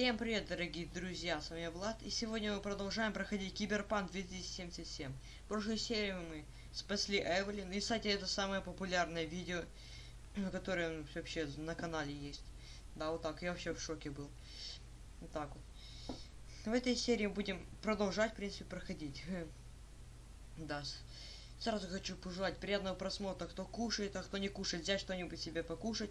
Всем привет, дорогие друзья, с вами Влад, и сегодня мы продолжаем проходить Киберпанк 2077. В прошлой серии мы спасли Эвелин, и, кстати, это самое популярное видео, которое вообще на канале есть. Да, вот так, я вообще в шоке был. Вот так вот. В этой серии будем продолжать, в принципе, проходить. Да, сразу хочу пожелать приятного просмотра, кто кушает, а кто не кушает, взять что-нибудь себе покушать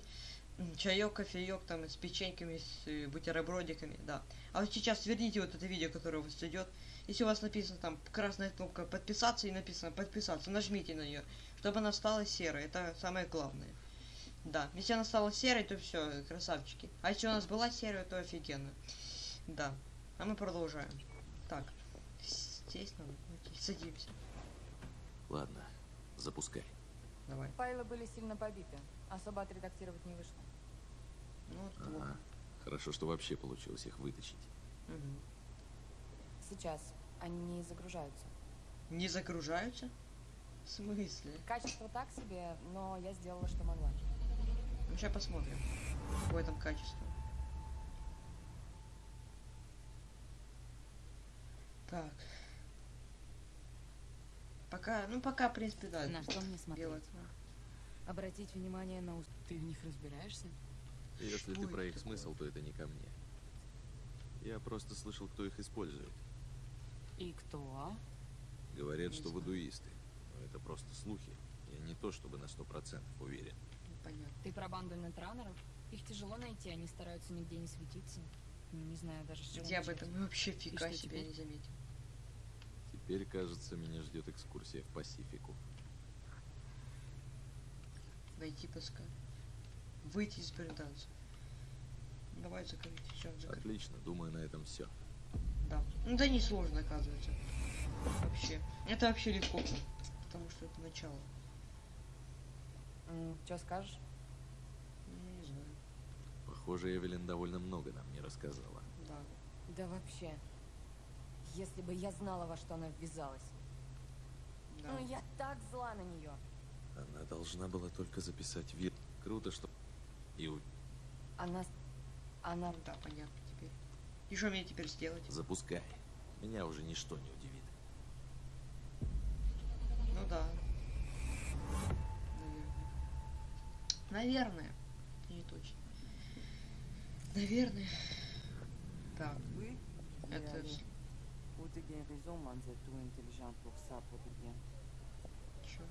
чаек, кофеек там с печеньками, с э, бутербродиками, да. А вот сейчас верните вот это видео, которое у вас идет. Если у вас написано там красная кнопка подписаться и написано подписаться, нажмите на нее, чтобы она стала серой. Это самое главное. Да, если она стала серой, то все, красавчики. А если у нас была серая, то офигенно. Да. А мы продолжаем. Так. Здесь надо. Садимся. Ладно, запускай. Давай. Файлы были сильно побиты. Особо отредактировать не вышло. Ну, вот Ага. плохо. Хорошо, что вообще получилось их вытащить. Мгм. Сейчас они загружаются. Не загружаются? В смысле? Качество так себе, но я сделала, что могла. Ну, сейчас посмотрим, какое там качество. Так. Пока, ну пока, в принципе, да. На что мне смотреть? делать. Обратить внимание на уст... Ты в них разбираешься? Если Что ты про их такое? смысл, то это не ко мне. Я просто слышал, кто их использует. И кто? Говорят, Не что знаю. вудуисты. Но это просто слухи. Я не то чтобы на сто процентов уверен. Понятно. Ты про банду нетранеров? Их тяжело найти, они стараются нигде не светиться. Ну, Не знаю даже с чего Я об этом вообще фига себе теперь? не заметил. Теперь, кажется, меня ждет экскурсия в Пасифику. Найти пускай. Выйти из британцев. Давай закрыть. Все, закрыть. Отлично, думаю, на этом все. Да. Ну да не сложно, оказывается. Вообще. Это вообще легко. Потому что это начало. Что скажешь? Ну, не знаю. Похоже, Эвелин довольно много нам не рассказала. Да. Да вообще. Если бы я знала, во что она ввязалась. Да. Ну, я так зла на нее. Она должна была только записать вид. Круто, что... И у- Она... Она... Ну да, понятно теперь. И что мне теперь сделать? запускай. Меня уже ничто не удивит. Ну да. Наверное. Наверное. Не точно. Наверное. Так, Oui, это... allez. T'es bien raison, man, vous êtes trop intelligent pour ça, pour de bien. чё?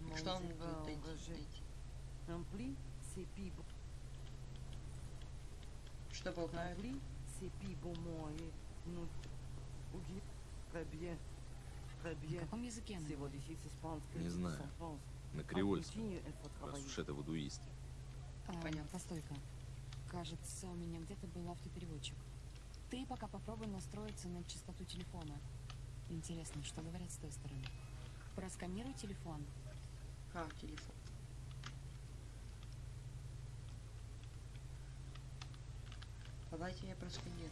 Mon Что он будет ben, найти? Roger. найти? Rempli, c'est puis bon. Что болтает? Rempli, c'est puis bon moyen. Nous... Ok, très bien. Très На каком языке она? Не tu знаю. На креольском. Раз уж это вудуисты. А, Понятно. Постой-ка. Кажется, у меня где-то был автопереводчик. Ты пока попробуй настроиться на частоту телефона. Интересно, что говорят с той стороны? Просканируй телефон. А, телефон. Давайте я просканирую.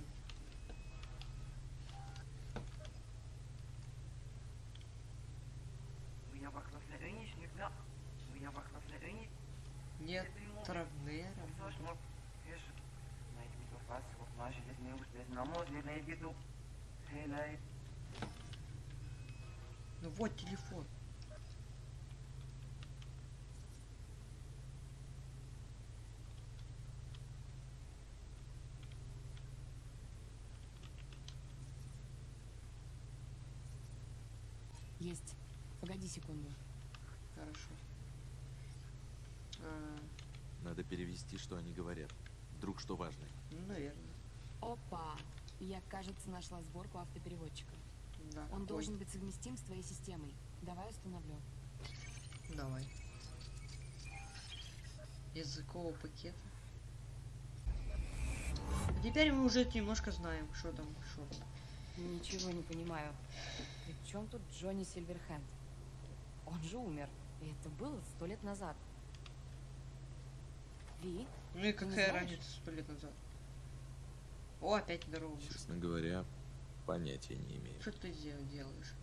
Wil je wachten op de unie, Ja. Wil je wachten op de unie? Нет Травнера. Сложно. Видишь, на этих микрофасах, вот наши здесь не успеют. На мозг, на еду. Хей, Ну вот телефон. Есть. Погоди секунду. Хорошо. А, Надо перевести, что они говорят. Вдруг что важное. ну, наверное. Опа! Я, кажется, нашла сборку автопереводчика. Да. Он Ой, должен быть совместим с твоей системой. Давай установлю. Давай. Языкового пакета. А теперь мы уже немножко знаем, что там, что. Ничего не понимаю. При чем тут Джонни Сильверхенд? Он же умер. И это было сто лет назад. Ви? Ну и какая разница сто лет назад? О, опять здорово. Честно говоря, Понятия не имею. Что ты делаешь?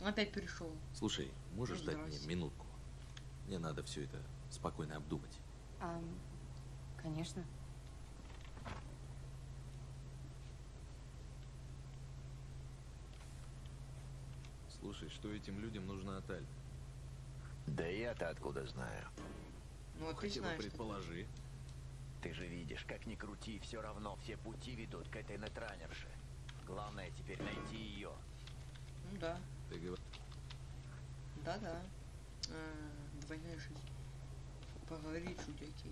Опять перешел Слушай, можешь ну, дать мне минутку? Мне надо все это спокойно обдумать. А, конечно. Слушай, что этим людям нужно от Альфа? Да я-то откуда знаю. Ну, а ты Хотя знаешь, бы предположи. Ты же видишь, как ни крути, все равно все пути ведут к этой нетранерше. Главное теперь найти ее. Ну да, Ты говоришь, да-да. А, двойная жизнь. Поговорить, чудяки.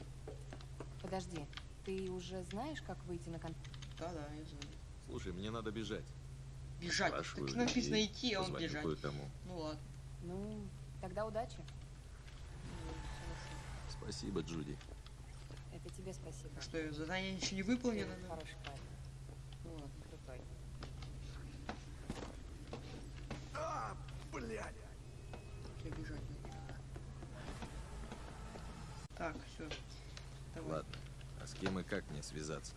Подожди, ты уже знаешь, как выйти на контакт? Да-да, я знаю. слушай, мне надо бежать. Бежать. Спрашиваю Так написано идти, а он бежать. кое-кому. Ну ладно. Ну, тогда удачи. Ну. Спасибо, Джуди. Это тебе спасибо. А что, задание еще не выполнено? хороший парень, Ну ладно. крутой. Я бежать надо. Так, все. Давай. Ладно. А с кем и как мне связаться?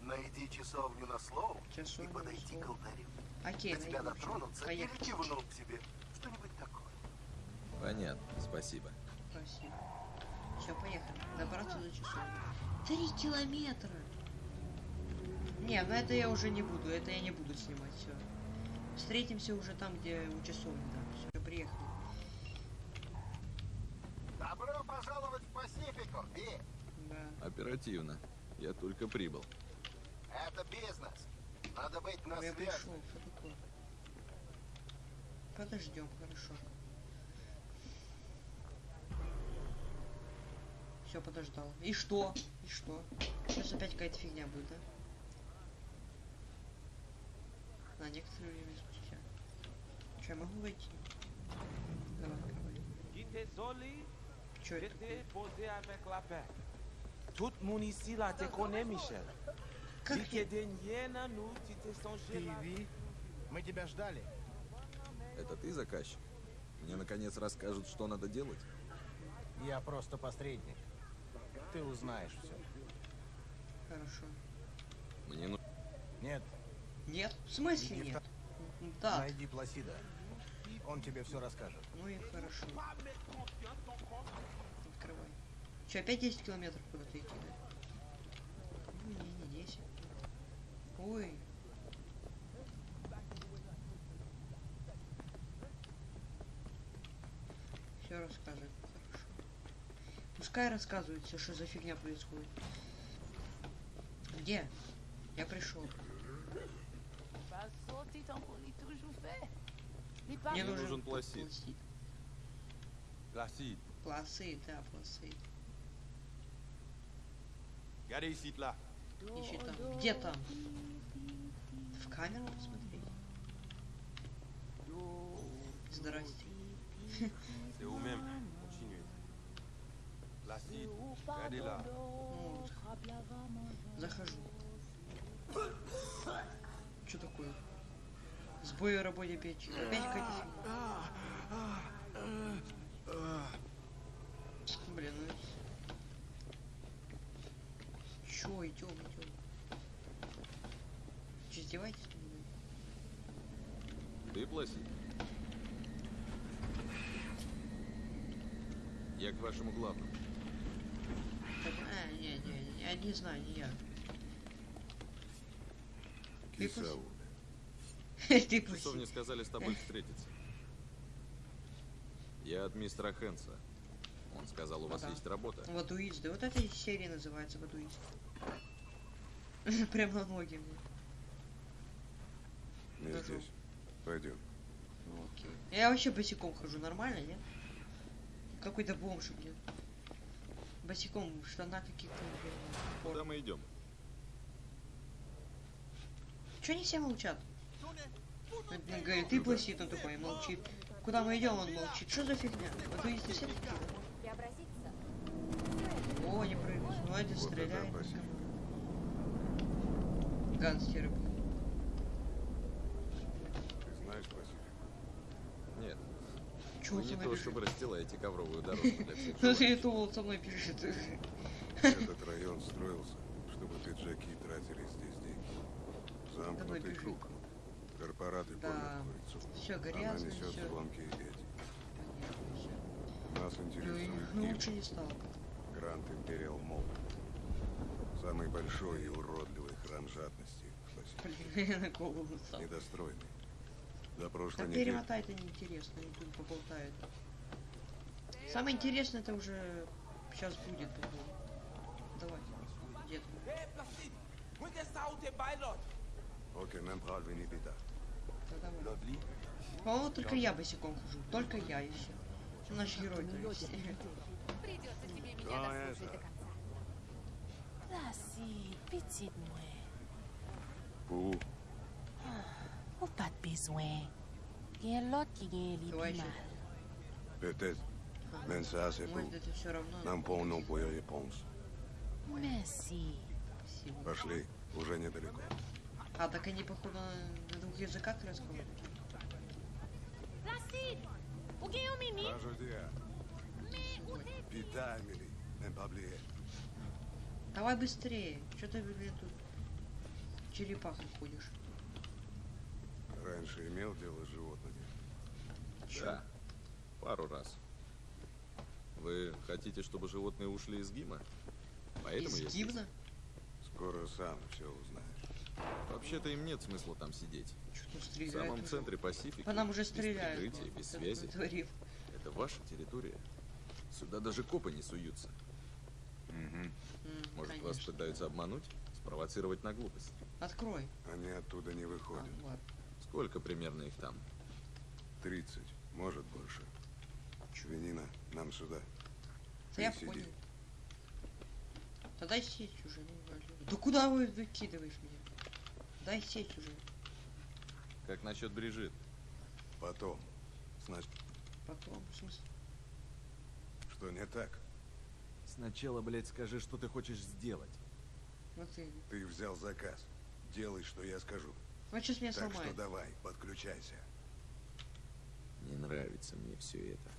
Найди часовню на слово Часовню и подойди к алтарю. Окей, До тебя дотронутся или Поехали. кивнут тебе. Что-нибудь такое. Понятно, спасибо. Спасибо. Все, поехали. Добраться до часов. Три километра. Не, ну это я уже не буду. Это я не буду снимать. Все. Встретимся уже там, где у часовни. Да. Все, приехали. Добро пожаловать в Пасифику, Ви. Да. Оперативно. Я только прибыл. Это бизнес. Надо быть на я связи. пришел. Что такое? Подождем, хорошо. Все, подождал. И что? И что? Сейчас опять какая-то фигня будет, да? На некоторое время спустя. Че, я могу войти? Давай. Désolé, Че это? la paix. Tout monde ici là te Michel. T'es songé là. мы тебя ждали. Это ты заказчик? Мне наконец расскажут, что надо делать? Я просто посредник. Ты узнаешь все. Хорошо. Мне ну... Нет, Нет? В смысле нет? Да. найди Пласида. Он тебе все расскажет. Ну и хорошо. Открывай. Че, опять 10 километров куда-то идти, да? Ну, не, не 10. Ой. Все рассказывает, хорошо. Пускай рассказывает все, что за фигня происходит. Где? Я пришел. Мне нужен пластид. Placide, Пласы, да, пласы. regardez ici là. Ищи там. Где там? В камеру посмотреть? Здрасте. C'est où même. Continuez. Placide, regardez là. Ну, вот. Захожу. Что такое? Сбой в работе печи. Опять какая-то фигня. Блин, ну... Чё, идем, идем. Че, издеваетесь? Ты платит? Я к вашему главному. Так, а, не, не, не, я не знаю, не я. Кисау. Ты В часовне пусть. сказали с тобой встретиться. Я от мистера Хэнса. Он сказал, у вас Ага. есть работа. Вадуист, да вот эта серия называется Вадуист. Прям на ноги мне. Не здесь. Пойдем. Ну окей. Я вообще босиком хожу, нормально, нет? Какой-то бомж, блин. Босиком в штанах каких-то, блин. Куда мы идем? Чё они все молчат? Он говорит, ты пластит, он такой молчит. Куда мы идем, он молчит. Что за фигня? Вадуисты все такие? О, не прыгнешь. Ну, Вот стреляет. это спасибо. Гангстеры. Ты знаешь Пасифик? Нет, Чё вы он не то, чтобы расстилаете ковровую дорожку для всех Ну, это он со мной бежит. Этот район строился, чтобы пиджаки тратили здесь деньги. Замкнутый круг. Корпораты Да. кормят курицу. Все Она грязно, несет все. звонкие эти. Нас Ну, интересует ну, Киев, лучше не стал. Гранд Империал Молл. Самый большой и уродливый храм жадности в. Блин, голову стал. Недостроенный. До прошлой Да недели. перемотай, это неинтересно, они тут поболтают. Самое интересное это уже сейчас будет, походу. Давай, moet je ça ou По-моему, только я босиком хожу. Только я все. Наш герой, то есть. Придется тебе меня Да, дослушать это. до конца. Placide, petite moi. Пу, Ou pas de besoin. L'autre qui еще. peut-être. Mais ça, c'est Может, tout. это все равно. Нам полно по réponse. Merci. Пошли, уже недалеко. А, так они, походу, на, двух языках разговаривают. Давай быстрее. Что ты, блин, тут черепахой ходишь? Раньше имел дело с животными. Да. Пару раз. Вы хотите, чтобы животные ушли из ГИМа? Поэтому я Из здесь. гимна? Скоро сам все узнаешь. Вообще-то им нет смысла там сидеть. В самом уже? центре Пасифики. По нам уже без стреляют. прикрытия, без кто связи. Это ваша территория. Сюда даже копы не суются. М, Может, вас конечно. пытаются обмануть? Спровоцировать на глупость? Открой. Они оттуда не А, выходят. ладно. Сколько примерно их там? 30, может больше. Свинина, нам сюда. Да я Ты сиди. понял. Тогда сеть уже, ну. Да куда вы выкидываешь меня? Дай сеть уже. Как насчет Брижит? Потом. Значит, Потом, в смысле? что не так? Сначала, блядь, скажи, что ты хочешь сделать. Вот и. Ты взял заказ. Делай, что я скажу. Вот сейчас меня так сломает. что давай, подключайся. Не нравится мне все это.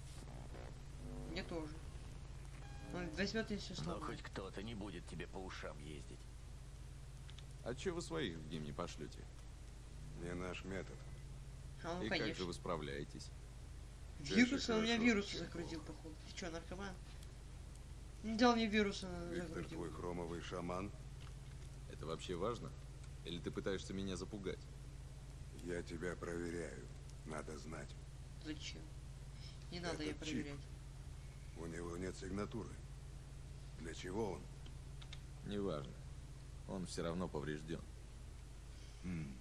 Мне тоже. Он возьмет и все Но сломает. хоть кто-то не будет тебе по ушам ездить. А че вы своих в ГИМ не пошлете? Не наш метод. А ну И как же конечно. вы справляетесь? Вирус, он у меня вирусы загрузил, походу. Ты что, наркоман? Не дал мне вирусы Виктор, загрузил. твой хромовый шаман. Это вообще важно? Или ты пытаешься меня запугать? Я тебя проверяю. Надо знать. Зачем? Не надо Это я чип. проверять. У него нет сигнатуры. Для чего он? Неважно. Он все равно поврежден. М,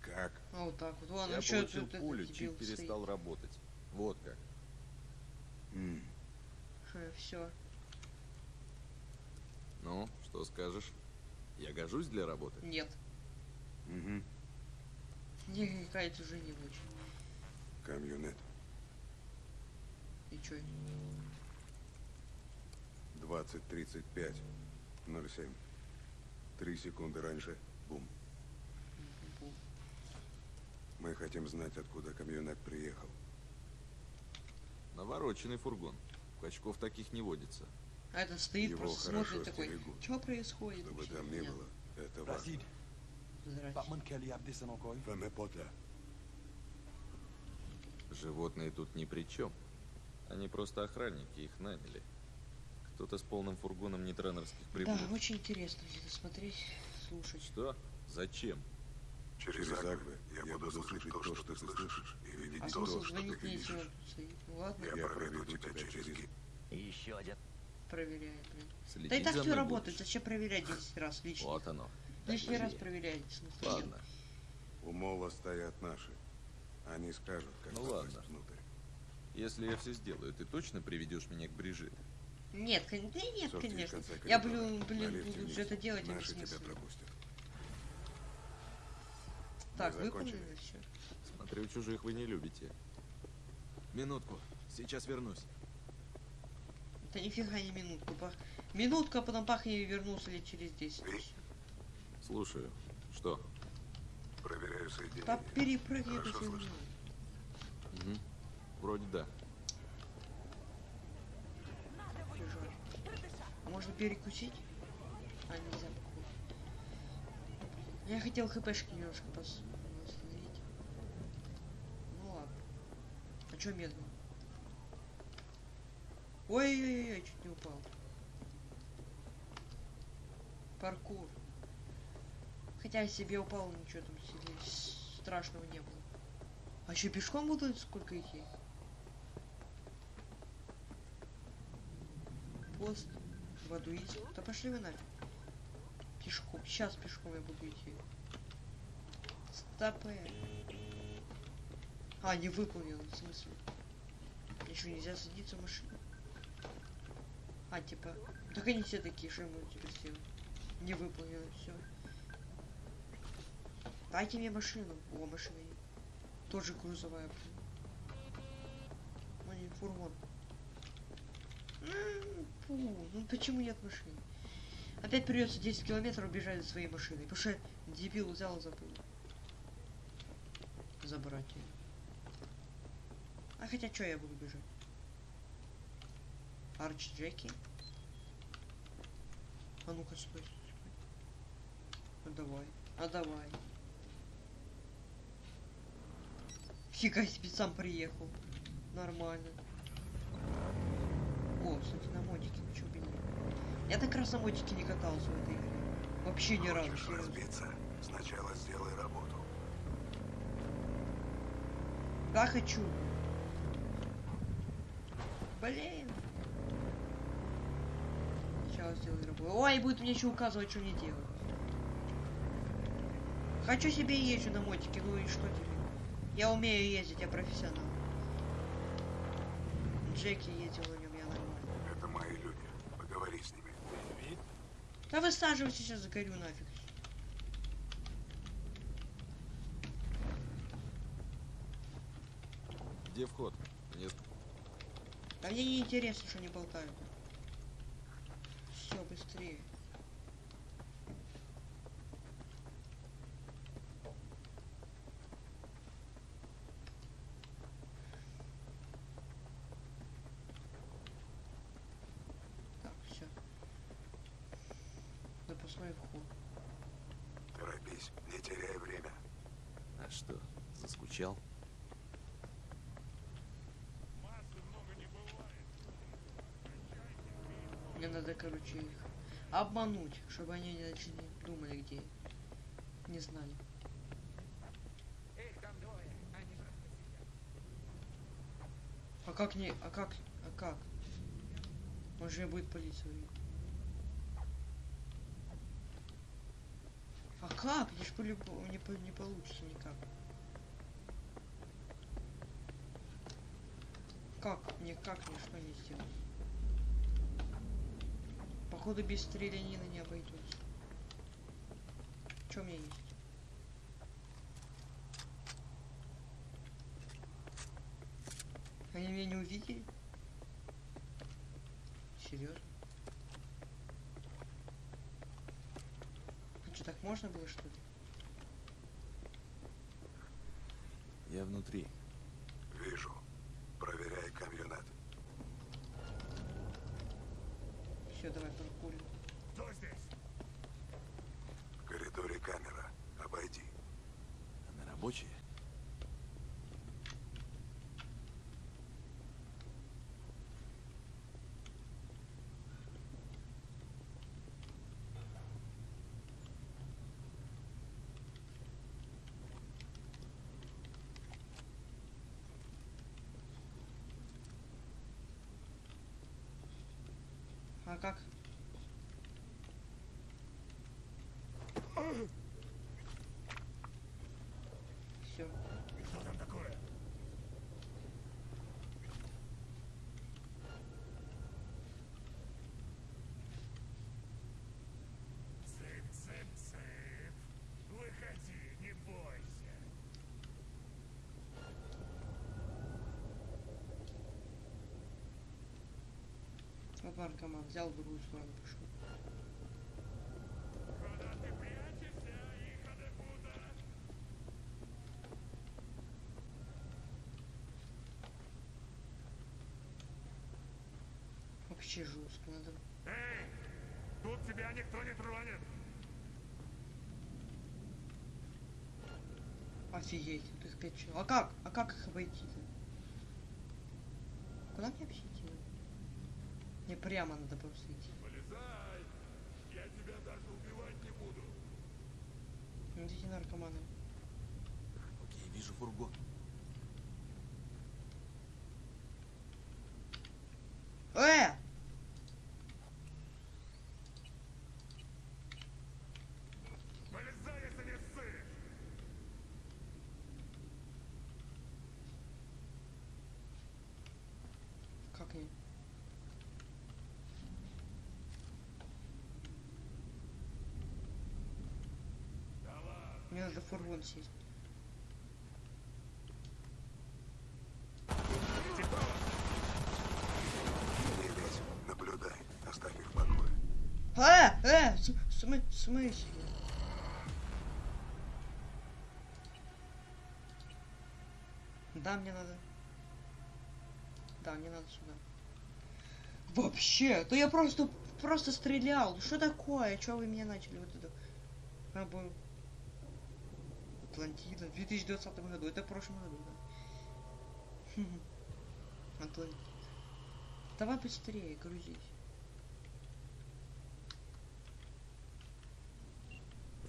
Как? А вот так вот. Вон, Я еще получил тут этот пулю, чип перестал работать. Вот как. М, Все. Ну, что скажешь? Я гожусь для работы? Нет. мгм. Мне какая-то уже не очень. Камьонет. И чё? 20-35. 07. Три секунды раньше. Бум. Бу. Мы хотим знать, откуда камьонет приехал. Навороченный фургон. Качков таких не водится. А этот стоит, Его просто смотрит такой. Что происходит? Чтобы там не было. Это важно. Животные тут ни при чем. Они просто охранники, их наняли. Кто-то с полным фургоном нетренерских Да, приборов. очень интересно это смотреть, слушать. Что? Зачем? Через Агвы я буду слышать то, что ты слышишь, и видеть А то, смысл что ты видишь. Ну ладно, Я проведу тебя через ги- И еще один. проверяет, блин. Следить Да и так все работает, будешь? зачем проверять 10 раз лишний? Вот оно. Лишний раз смысла нет. Ладно. У мола стоят наши. Они скажут, как Ну ладно. внутрь. Если я все сделаю, ты точно приведешь меня к Брижит? Нет, да нет, Сорти в конечно. Я, блин, блин, буду вниз. же это делать, а Наши тебя пропустят. Так, Мы закончили. выполнили все. Смотрю, чужих вы не любите. Минутку. Сейчас вернусь. Это нифига не минутку. Пах... Минутка, а потом пах и вернулся лет через 10. Ви? Слушаю. Что? Проверяю соединение. Да слышно. Угу. Вроде да. Жаль. А можно перекусить? А, нельзя, походу. Я хотел хпшки немножко пос... восстановить. Ну ладно. А чё медленно? Ой-ой-ой, чуть не упал. Паркур. Хотя я себе упал, ничего там страшного не было. А еще пешком буду сколько идти? Пост. Воду есть. Да пошли вы нафиг. Пешком. Сейчас пешком я буду идти. Стопэ. А, не выполнил, в смысле? Еще нельзя садиться в машину. А, типа. Так они все такие, что ему теперь сделать? Не выполнено, все. Дайте мне машину. О, машина. Тоже грузовая. блин. Ну не фургон. Фу, Ну почему нет машины? Опять придется 10 километров бежать за своей машиной. Потому что дебил взял и забыл. Забрать ее. А хотя что я буду бежать? Арч Джеки. А ну-ка, стой. стой. А давай. А давай. Фига себе, сам приехал. Нормально. О, кстати, на мотике, чё бы нет. Я так раз на мотике не катался в этой игре. Вообще ни разу. Хочешь разбиться? Сначала сделай работу. Да, хочу. Блин. Сначала сделай работу. Ой, будет мне еще указывать, что мне делать. Хочу себе езжу на мотике, ну и что теперь? Я умею ездить, я профессионал. Джеки ездил на нем, я нормально. Это мои люди. Поговори с ними. Да высаживайся сейчас, загорю нафиг. Где вход? Мне... Да мне не интересно, что они болтают. Все, быстрее. Так, все. Вход. Торопись, не теряй время. А что, заскучал? Мне надо, короче, их обмануть, чтобы они не начали думали, где. Не знали. А как не... А как... А как? Он же будет полиция. видеть. А как? Ж по-любому не, по- не получится никак. Как? Мне как мне что не сделать? Походу без стрелянина не обойдется. Что у меня есть? Они меня не увидели? Серьезно? А что, так можно было что ли? Я внутри. Вижу. Проверяй камьонет. Все, давай прокурим. В коридоре камера. Обойди. Она рабочая? А как? Все. Что там такое? Цып-цып-цып. Выходи, не бойся. Вот наркоман взял в другую сторону пошел. Ты? Вообще жестко надо. Эй, тут тебя никто не тронет. Офигеть, вот их пять человек. А как? А как их обойти-то? Куда мне вообще прямо надо просто идти. Полезай. Я тебя даже убивать не буду. Ну, эти наркоманы. Окей, вижу фургон. Мне надо фургон сесть. Наблюдай, оставь их в покое. А, э, смы- смысле? Да, мне надо. Да, мне надо сюда. Вообще, то я просто просто стрелял. Что такое? Что вы меня начали вот это? Рабо- Атлантида в 2020 году. Это в прошлом году, да. Атлантида. Давай быстрее, грузись.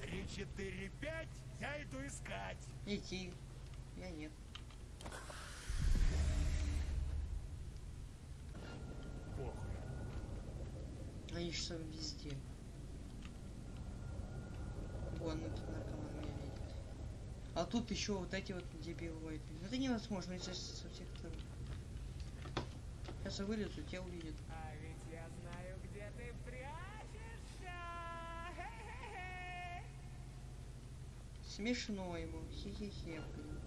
Три, четыре, пять, я иду искать. Идти. Я нет. Похуй. Они там везде. Вон, ну тут. А тут еще вот эти вот дебилы. Ну, Это невозможно, если со всех сторон. Сейчас я вылезу, тебя увидят. А ведь я знаю, где ты прячешься. Смешно ему. Хе-хе-хе, блин.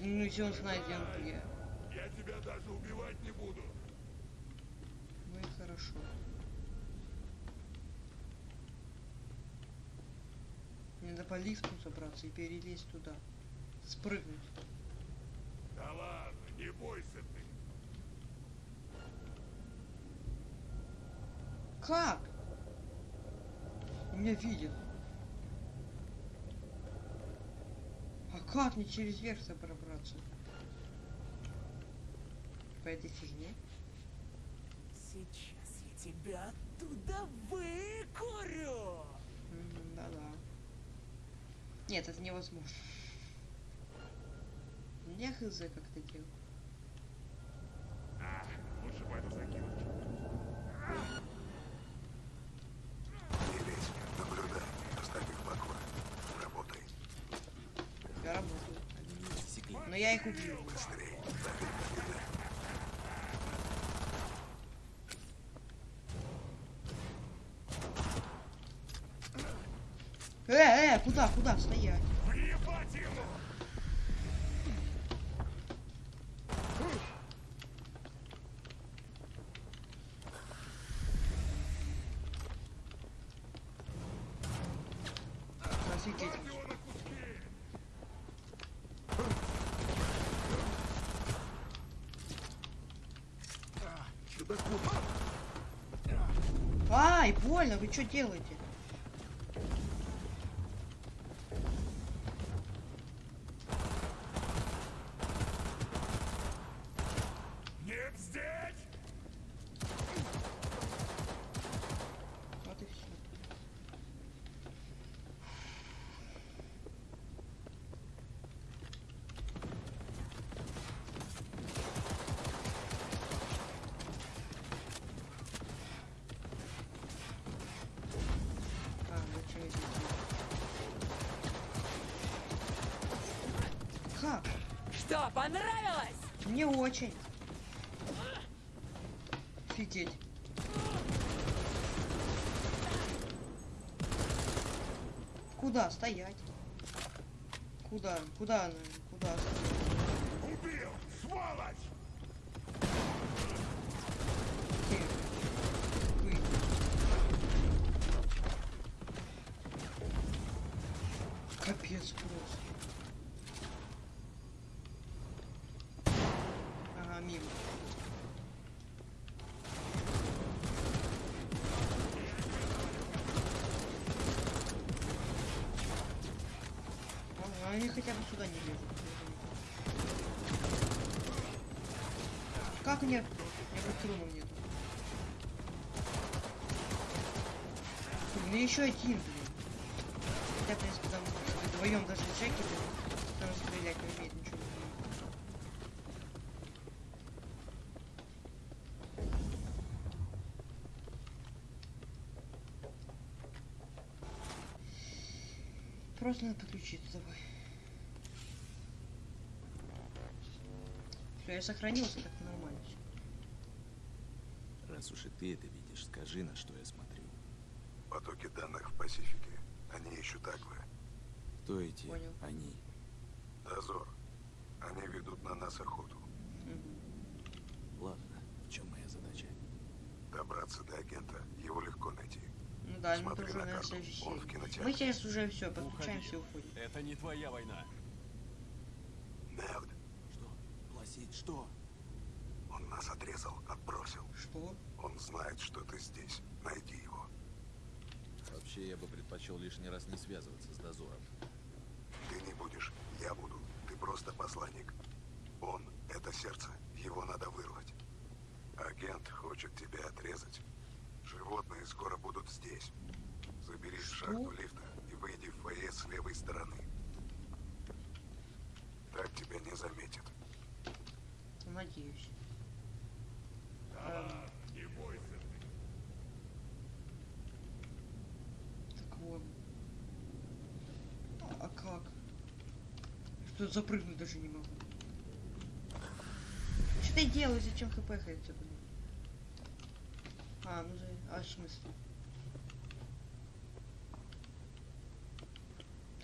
Ну, если он знает, где он где. Я тебя даже убивать не буду. Ну и хорошо. Мне надо по лифту забраться и перелезть туда. Спрыгнуть. Да ладно, не бойся ты. Как? Он Меня видит. А как мне через верх-то пробраться? По этой фигне? Сейчас я тебя оттуда выкурю. Да-да. Нет, это невозможно. Не хз как это делать. А, лучше пойду закинуть. Не лезь, наблюдай, оставь их в покое. Работай. Я работаю. Но я их убью. Быстрей, оставь их наблюдай. Э, э, куда, куда стоять? Офигеть. Куски! Ай, больно, вы что делаете? Нет здесь! Вот и все. А, ну что я здесь делаю? Как? Что, понравилось? Мне очень. Офигеть. Куда стоять? Куда? Куда она? Куда? Убил! Сволочь! Где? Вы. Капец просто. Ага, мимо. Ага, они хотя бы сюда не лезут. Как нет? У меня патронов нету. Блин, еще один, блин. Хотя, в принципе, там вдвоем даже блин, там стрелять не умеет, ничего. Просто надо подключиться давай. Я сохранился, так нормально. Раз уж и ты это видишь, скажи, на что я смотрю. Потоки данных в Пасифике. Они ищут Агвы. Кто эти Понял. они? Дозор. Они ведут на нас охоту. Ладно, в чем моя задача? Добраться до агента. Его легко найти. Ну да, мы Смотри тоже на на карту. Он в кинотеатре. Мы сейчас уже все, подключаемся и уходим. Это не твоя война. Что? Он нас отрезал, отбросил. Что? Он знает, что ты здесь. Найди его. Вообще, я бы предпочел лишний раз не связываться с дозором. Ты не будешь. Я буду. Ты просто посланник. Он — это сердце. Его надо вырвать. Агент хочет тебя отрезать. Животные скоро будут здесь. Забери шахту лифта и выйди в фойе с левой стороны. Так тебя не заметят. Надеюсь. Да, не бойся ты. Так вот. А, а как? Что запрыгнуть даже не могу. Что ты делаешь? Зачем хп ходится, блин? А, ну за... А, в смысле?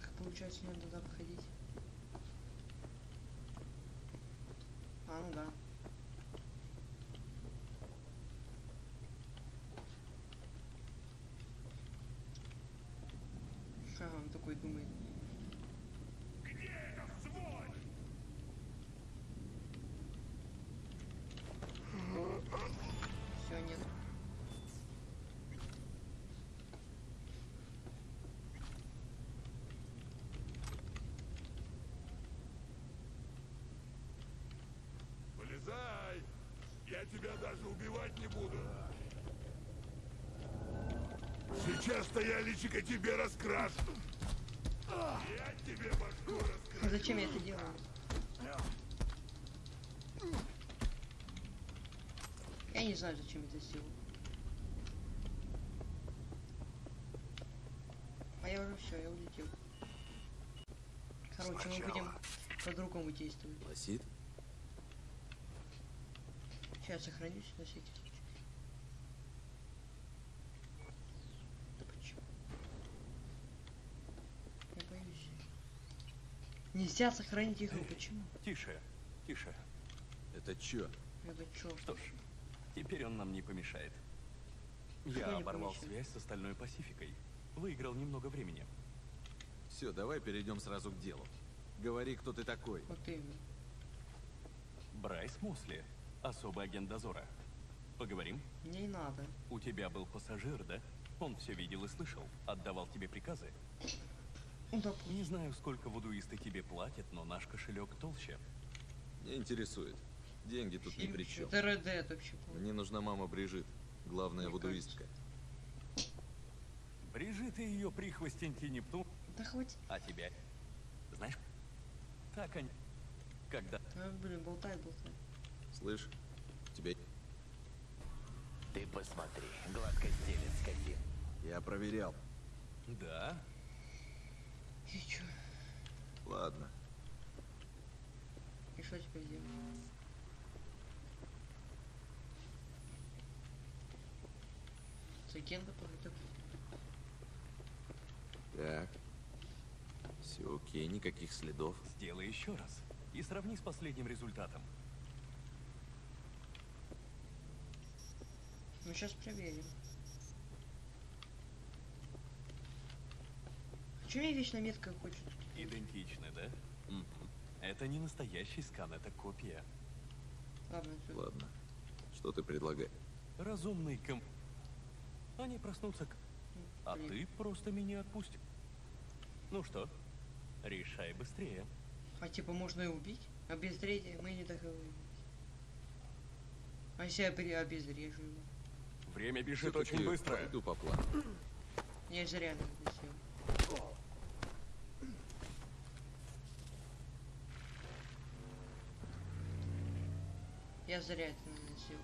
Так получается, надо туда походить. А, ну да. Ага, он такой думает. Где это, сволочь? Все, нет. Вылезай! Я тебя даже убивать не буду. Сейчас-то я личико тебе раскрашу. Я тебе башку раскрашу. Зачем я это делаю? Я не знаю, зачем это сделал. А я уже все, я улетел. Короче, мы будем по-другому действовать. Лосит? Сейчас сохранюсь на всякий случай. Да почему? Я боюсь. Нельзя сохранить игру, почему? Тише, тише. Это чё? Это чё? Что ж, теперь он нам не помешает. Что Я не оборвал помешает? связь с остальной Пасификой. Выиграл немного времени. Все, давай перейдем сразу к делу. Говори, кто ты такой. Вот именно. Брайс Мосли, особый агент дозора. Поговорим? Не надо. У тебя был пассажир, да? Он все видел и слышал, отдавал тебе приказы. Ну, Не знаю, сколько вудуисты тебе платят, но наш кошелек толще. Не интересует. Деньги тут ни при чем. Это вообще. по-моему. Мне нужна мама Брижит, главная Мне вудуистка. Брижит и ее прихвостеньки Нептун. Да хоть. А тебя? Знаешь, так они... Когда... А, блин, болтает, болтает. Слышь, тебе... Ты посмотри, гладко стелет скотин. Я проверял. Да? И чё? Ладно. И что теперь делать? Агента походу. Так. Все окей, никаких следов. Сделай еще раз. И сравни с последним результатом. Сейчас проверим. Почему я вечно метка хочет? Идентичны, да? Это не настоящий скан, это копия. Ладно. Ладно. Что ты предлагаешь? Разумный ком... Они проснутся к... А блин. ты просто меня отпусти. Ну что, решай быстрее. А типа можно и убить? Обезвредить мы не договорились. А если я при- обезврежу его? Время бежит Всё-таки очень быстро. Пойду по плану. Я же это сделал. Я зря это наносил.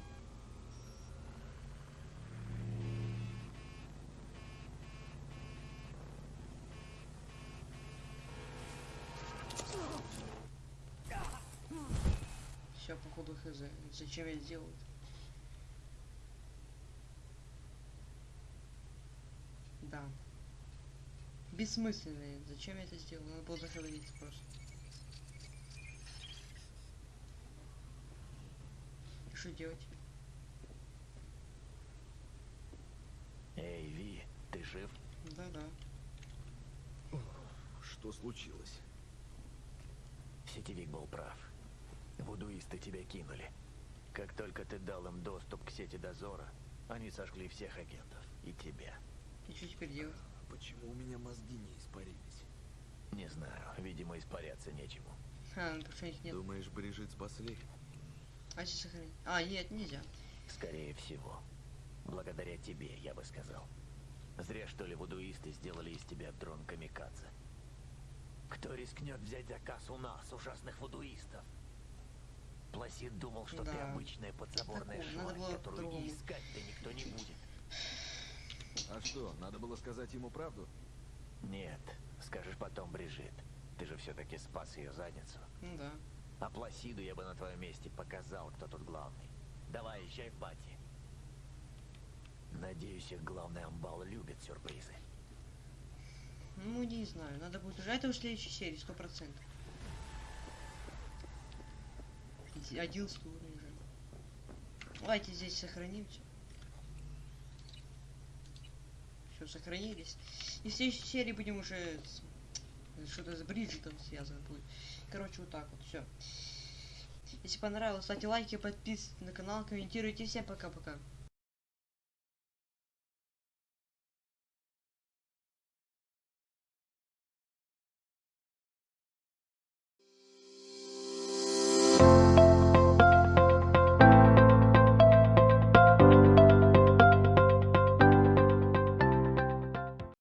Все, походу хз. Зачем я сделал это? Да. Бессмысленно. Зачем я это сделал? Надо было зашевелиться просто. И что делать? Эй, Ви, ты жив? Да-да. Что случилось? Сетевик был прав. Вудуисты тебя кинули. Как только ты дал им доступ к сети дозора, они сожгли всех агентов. И тебя. И что теперь делать? Почему у меня мозги не испарились? Не знаю, видимо, испаряться нечему. А, ну, потому что их нет. Думаешь, Брижит спасли? А если сохранить? А, нет, нельзя. Скорее всего. Благодаря тебе, я бы сказал. Зря, что ли, вудуисты сделали из тебя дрон камикадзе. Кто рискнет взять заказ у нас, ужасных вудуистов? Пласид думал, что ты Да. обычная подзаборная Такого, надо шваль, было которую и по-другому. искать-то никто не будет. А что, надо было сказать ему правду? Нет, скажешь потом, Брижит. Ты же все-таки спас ее задницу. Ну да. А Пласиду я бы на твоем месте показал, кто тут главный. Давай, езжай в бати. Надеюсь, их главный амбал любит сюрпризы. Ну, не знаю. Надо будет уже. Это в следующей серии, сто процентов. Одиннадцатый уровень уже. Давайте здесь сохранимся. Сохранились. И в следующей серии будем уже что-то с Бриджитом связано будет. Короче, вот так вот, все. Если понравилось, ставьте лайки, подписывайтесь на канал, комментируйте. Всем пока-пока.